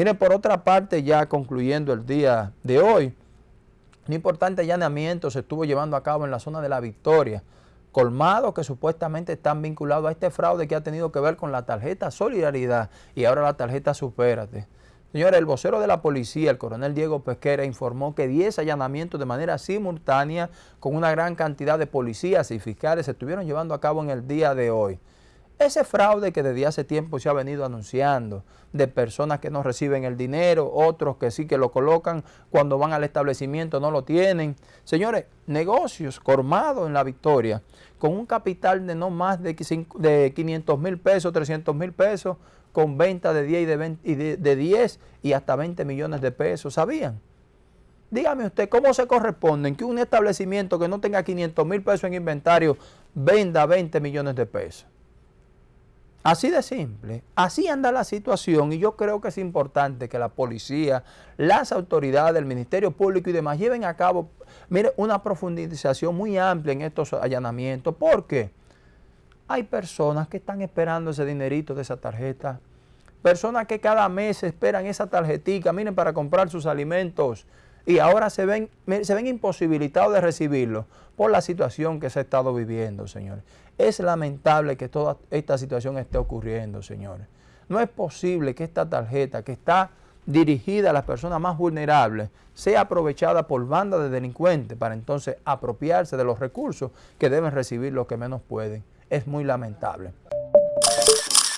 Miren, por otra parte, ya concluyendo el día de hoy, un importante allanamiento se estuvo llevando a cabo en la zona de La Victoria, colmados que supuestamente están vinculados a este fraude que ha tenido que ver con la tarjeta Solidaridad y ahora la tarjeta Supérate. Señores, el vocero de la policía, el coronel Diego Pesquera, informó que 10 allanamientos de manera simultánea con una gran cantidad de policías y fiscales se estuvieron llevando a cabo en el día de hoy. Ese fraude que desde hace tiempo se ha venido anunciando, de personas que no reciben el dinero, otros que sí que lo colocan, cuando van al establecimiento no lo tienen. Señores, negocios formados en la victoria, con un capital de no más de 500 mil pesos, 300 mil pesos, con venta de 10 y, de, 20, y de 10 y hasta 20 millones de pesos, ¿sabían? Dígame usted, ¿cómo se corresponde que un establecimiento que no tenga 500 mil pesos en inventario venda 20 millones de pesos? Así de simple, así anda la situación y yo creo que es importante que la policía, las autoridades, el Ministerio Público y demás lleven a cabo, mire, una profundización muy amplia en estos allanamientos. ¿Por qué? Hay personas que están esperando ese dinerito de esa tarjeta, personas que cada mes esperan esa tarjetita, miren, para comprar sus alimentos y ahora se ven, se ven imposibilitados de recibirlo por la situación que se ha estado viviendo, señores. Es lamentable que toda esta situación esté ocurriendo, señores. No es posible que esta tarjeta que está dirigida a las personas más vulnerables sea aprovechada por bandas de delincuentes para entonces apropiarse de los recursos que deben recibir los que menos pueden. Es muy lamentable.